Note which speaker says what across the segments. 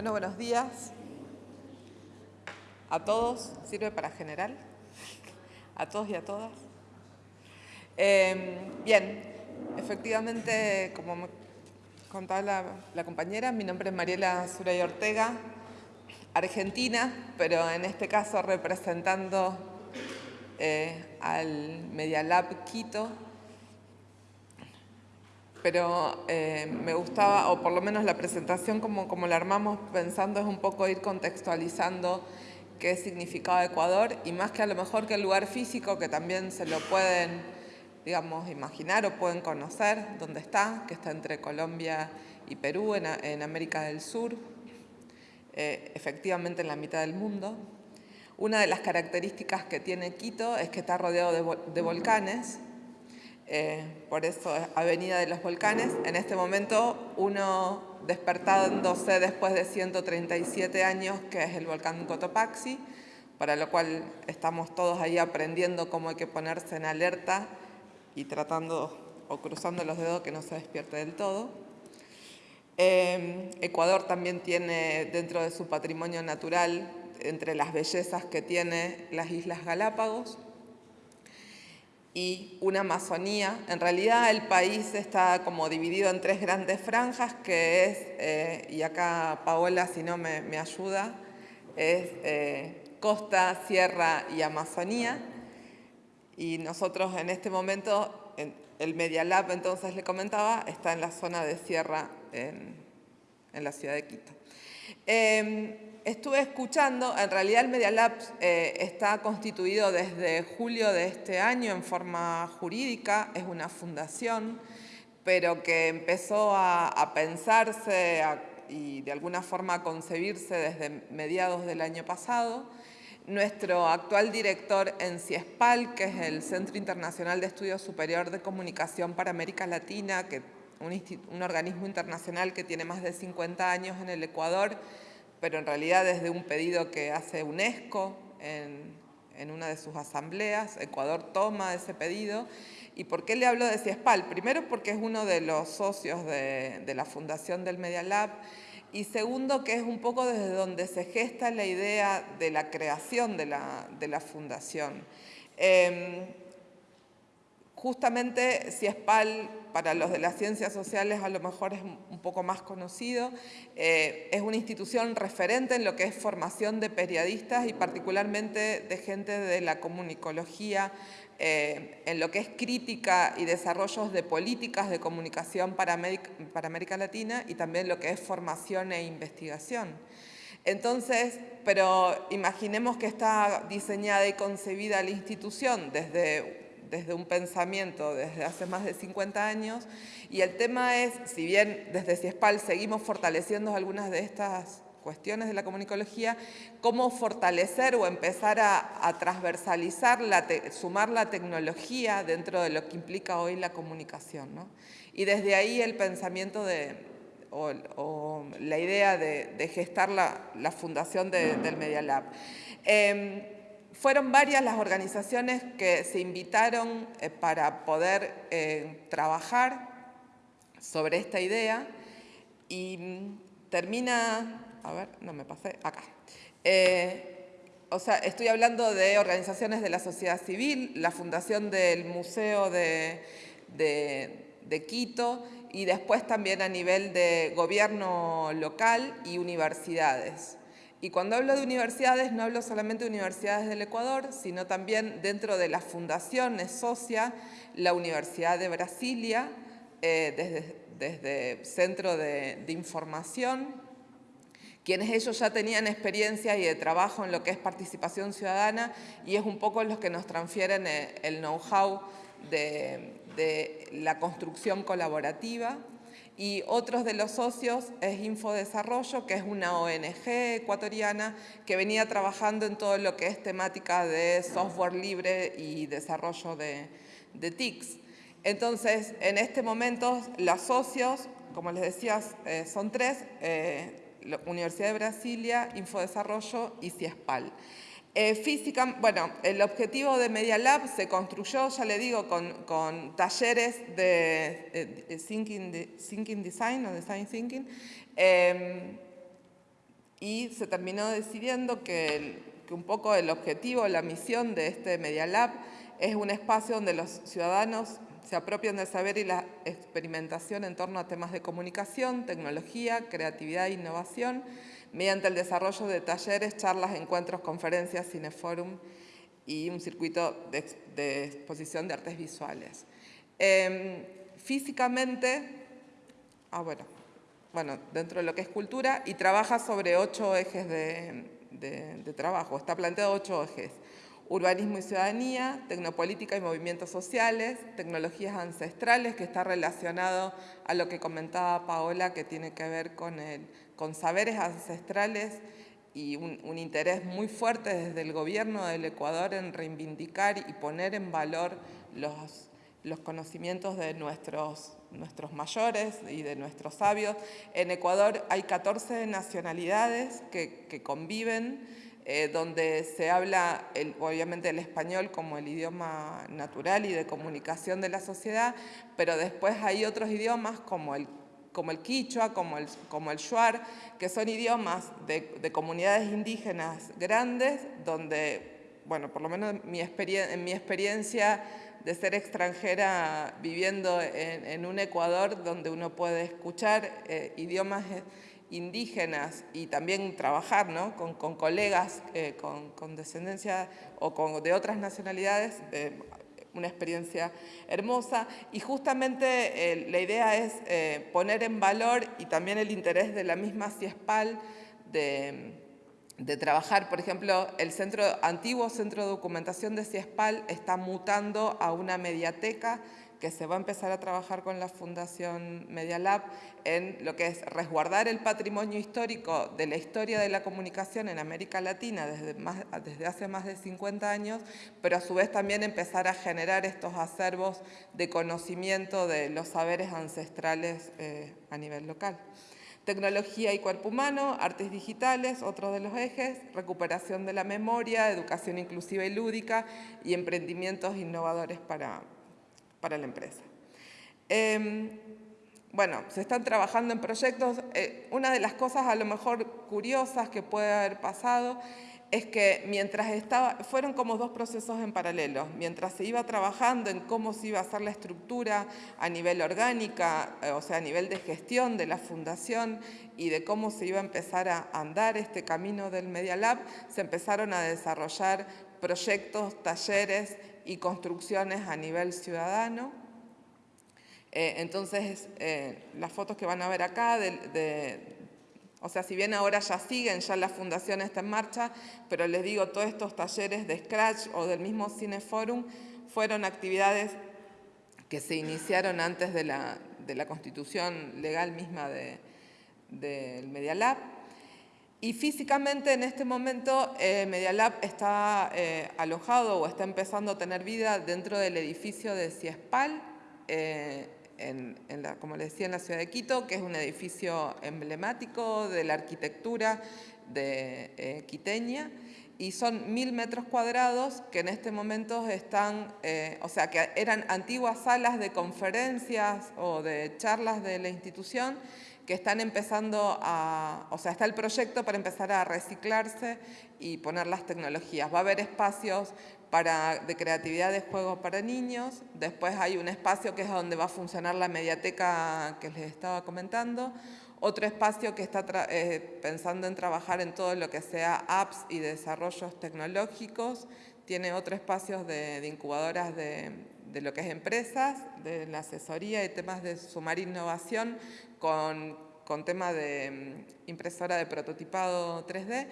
Speaker 1: Bueno, buenos días a todos. ¿Sirve para general? A todos y a todas. Em, bien, efectivamente, como me contaba la, compañera, mi nombre es Mariela Suray Ortega, argentina, pero en este caso representando eh, al Media Lab Quito, pero eh, me gustaba, o por lo menos la presentación como, como la armamos pensando es un poco ir contextualizando qué significaba Ecuador y más que a lo mejor que el lugar físico que también se lo pueden, digamos, imaginar o pueden conocer dónde está, que está entre Colombia y Perú en, América del Sur, eh, efectivamente en la mitad del mundo. Una de las características que tiene Quito es que está rodeado de volcanes, eh, por eso Avenida de los Volcanes. En este momento uno despertándose después de 137 años, que es el volcán Cotopaxi, para lo cual estamos todos ahí aprendiendo cómo hay que ponerse en alerta y tratando o cruzando los dedos que no se despierte del todo. Eh, Ecuador también tiene dentro de su patrimonio natural, entre las bellezas que tiene las Islas Galápagos, y una Amazonía. En realidad el país está como dividido en tres grandes franjas, que es, eh, y acá Paola si no me, ayuda, es eh, costa, sierra y Amazonía. Y nosotros en este momento, el Media Lab entonces le comentaba, está en la zona de sierra en, en la ciudad de Quito. Em, estuve escuchando, en realidad el Media Lab eh, está constituido desde julio de este año en forma jurídica, es una fundación, pero que empezó a, pensarse y de alguna forma a concebirse desde mediados del año pasado. Nuestro actual director en CIESPAL, que es el Centro Internacional de Estudios Superior de Comunicación para América Latina, que un, organismo internacional que tiene más de 50 años en el Ecuador, pero en realidad desde un pedido que hace UNESCO en, una de sus asambleas, Ecuador toma ese pedido. ¿Y por qué le hablo de CIESPAL? Primero porque es uno de los socios de, la fundación del Media Lab y segundo que es un poco desde donde se gesta la idea de la creación de la, fundación. Em, justamente CIESPAL para los de las ciencias sociales a lo mejor es un poco más conocido. Eh, es una institución referente en lo que es formación de periodistas y particularmente de gente de la comunicología, eh, en lo que es crítica y desarrollos de políticas de comunicación para América, para América Latina y también lo que es formación e investigación. Entonces, pero imaginemos que está diseñada y concebida la institución desde desde un pensamiento desde hace más de 50 años y el tema es, si bien desde CIESPAL seguimos fortaleciendo algunas de estas cuestiones de la comunicología, cómo fortalecer o empezar a, transversalizar, la sumar la tecnología dentro de lo que implica hoy la comunicación. Y desde ahí el pensamiento de, o, la idea de, gestar la, fundación del Media Lab. Em, fueron varias las organizaciones que se invitaron eh, para poder eh, trabajar sobre esta idea y mm, termina, a ver, no me pasé, acá. Eh, o sea, estoy hablando de organizaciones de la sociedad civil, la fundación del Museo de, de Quito y después también a nivel de gobierno local y universidades. Y cuando hablo de universidades, no hablo solamente de universidades del Ecuador, sino también dentro de la fundación socia la Universidad de Brasilia, eh, desde, desde, Centro de, Información, quienes ellos ya tenían experiencia y de trabajo en lo que es participación ciudadana y es un poco los que nos transfieren eh, el know-how de, de la construcción colaborativa y otros de los socios es Infodesarrollo, que es una ONG ecuatoriana que venía trabajando en todo lo que es temática de software libre y desarrollo de, TICs. Entonces, en este momento, los socios, como les decía, eh, son tres, eh, Universidad de Brasilia, Infodesarrollo y CIESPAL. Eh, física, bueno, el objetivo de Media Lab se construyó, ya le digo, con, talleres de, thinking, Design o Design Thinking, em, y se terminó decidiendo que, que un poco el objetivo, la misión de este Media Lab es un espacio donde los ciudadanos se apropian del saber y la experimentación en torno a temas de comunicación, tecnología, creatividad e innovación, mediante el desarrollo de talleres, charlas, encuentros, conferencias, cineforum y un circuito de, exposición de artes visuales. Em, físicamente, ah, bueno, bueno, dentro de lo que es cultura, y trabaja sobre ocho ejes de, de trabajo, está planteado ocho ejes urbanismo y ciudadanía, tecnopolítica y movimientos sociales, tecnologías ancestrales, que está relacionado a lo que comentaba Paola, que tiene que ver con, saberes ancestrales y un, interés muy fuerte desde el gobierno del Ecuador en reivindicar y poner en valor los, conocimientos de nuestros, mayores y de nuestros sabios. En Ecuador hay 14 nacionalidades que conviven eh, donde se habla obviamente el español como el idioma natural y de comunicación de la sociedad, pero después hay otros idiomas como el, como el quichua, como el, como el shuar, que son idiomas de, comunidades indígenas grandes, donde, bueno, por lo menos mi en mi experiencia de ser extranjera viviendo en, un Ecuador donde uno puede escuchar eh, idiomas indígenas y también trabajar ¿no? con, colegas eh, con, descendencia o con, de otras nacionalidades, eh, una experiencia hermosa y justamente eh, la idea es poner en valor y también el interés de la misma CIESPAL de, de trabajar, por ejemplo, el centro, antiguo centro de documentación de CIESPAL está mutando a una mediateca que se va a empezar a trabajar con la Fundación Media Lab en lo que es resguardar el patrimonio histórico de la historia de la comunicación en América Latina desde, desde hace más de 50 años, pero a su vez también empezar a generar estos acervos de conocimiento de los saberes ancestrales eh, a nivel local. Tecnología y cuerpo humano, artes digitales, otro de los ejes, recuperación de la memoria, educación inclusiva y lúdica y emprendimientos innovadores para, para la empresa. Em, bueno, se están trabajando en proyectos. Eh, una de las cosas a lo mejor curiosas que puede haber pasado es que mientras estaba, fueron como dos procesos en paralelo, mientras se iba trabajando en cómo se iba a hacer la estructura a nivel orgánica, eh, o sea, a nivel de gestión de la fundación y de cómo se iba a empezar a andar este camino del Media Lab, se empezaron a desarrollar proyectos, talleres y construcciones a nivel ciudadano. Eh, entonces, eh, las fotos que van a ver acá, o sea, si bien ahora ya siguen, ya la fundación está en marcha, pero les digo, todos estos talleres de Scratch o del mismo Cineforum fueron actividades que se iniciaron antes de la, de la constitución legal misma del de, Media Lab. Y físicamente en este momento eh, Media Lab está eh, alojado o está empezando a tener vida dentro del edificio de CIESPAL, eh, en, la, como les decía, en la ciudad de Quito, que es un edificio emblemático de la arquitectura de quiteña. Y son mil metros cuadrados que en este momento están, o sea, que eran antiguas salas de conferencias o de charlas de la institución que están empezando a, o sea, está el proyecto para empezar a reciclarse y poner las tecnologías. Va a haber espacios para, de creatividad de juego para niños, después hay un espacio que es donde va a funcionar la mediateca que les estaba comentando, otro espacio que está eh, pensando en trabajar en todo lo que sea apps y desarrollos tecnológicos, tiene otro espacio de, incubadoras de, de, lo que es empresas, de la asesoría y temas de sumar innovación con, con tema de mm, impresora de prototipado 3D.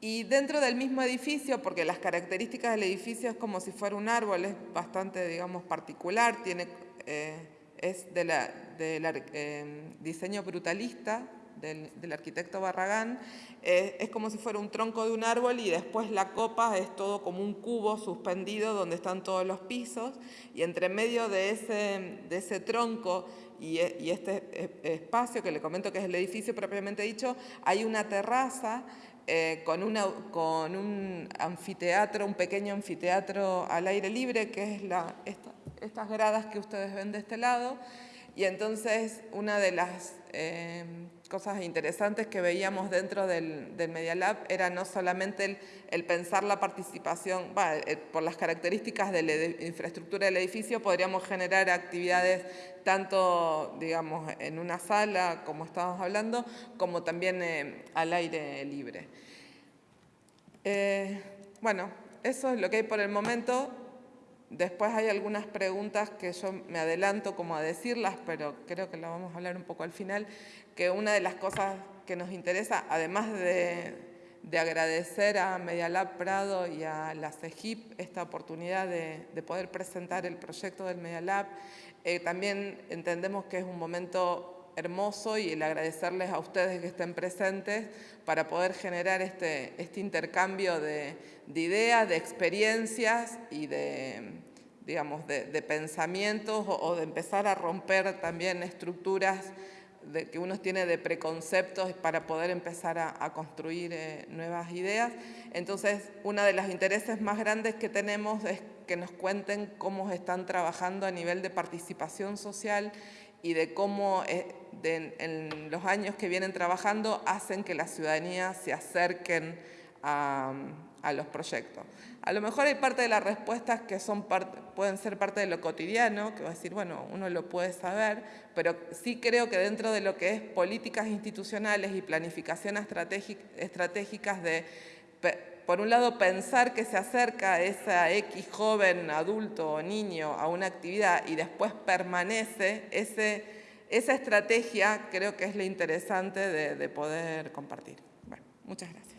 Speaker 1: Y dentro del mismo edificio, porque las características del edificio es como si fuera un árbol, es bastante, digamos, particular, tiene, eh, es del de la, eh, diseño brutalista, del, arquitecto Barragán, eh, es como si fuera un tronco de un árbol y después la copa es todo como un cubo suspendido donde están todos los pisos y entre medio de ese, de ese tronco y, y este espacio que le comento que es el edificio propiamente dicho, hay una terraza eh, con, una, con, un anfiteatro, un pequeño anfiteatro al aire libre, que es la, estas gradas que ustedes ven de este lado. Y entonces una de las eh, cosas interesantes que veíamos dentro del, Media Lab era no solamente el, pensar la participación, eh, por las características de la infraestructura del edificio, podríamos generar actividades tanto, digamos, en una sala, como estábamos hablando, como también eh, al aire libre. Eh, bueno, eso es lo que hay por el momento. Después hay algunas preguntas que yo me adelanto como a decirlas, pero creo que lo vamos a hablar un poco al final, que una de las cosas que nos interesa, además de, agradecer a Medialab Prado y a la CEGIP esta oportunidad de, poder presentar el proyecto del Medialab, eh, también entendemos que es un momento hermoso y el agradecerles a ustedes que estén presentes para poder generar este, este intercambio de ideas, de experiencias y de, digamos, de, pensamientos o, de empezar a romper también estructuras de, que uno tiene de preconceptos para poder empezar a, construir eh, nuevas ideas. Entonces, uno de los intereses más grandes que tenemos es que nos cuenten cómo están trabajando a nivel de participación social y de cómo eh, en los años que vienen trabajando hacen que la ciudadanía se acerquen a, a los proyectos. A lo mejor hay parte de las respuestas que son pueden ser parte de lo cotidiano, que va a decir, bueno, uno lo puede saber, pero sí creo que dentro de lo que es políticas institucionales y planificación estratégicas de, por un lado, pensar que se acerca esa X joven, adulto o niño a una actividad y después permanece, esa estrategia creo que es lo interesante de, de poder compartir. Bueno, muchas gracias.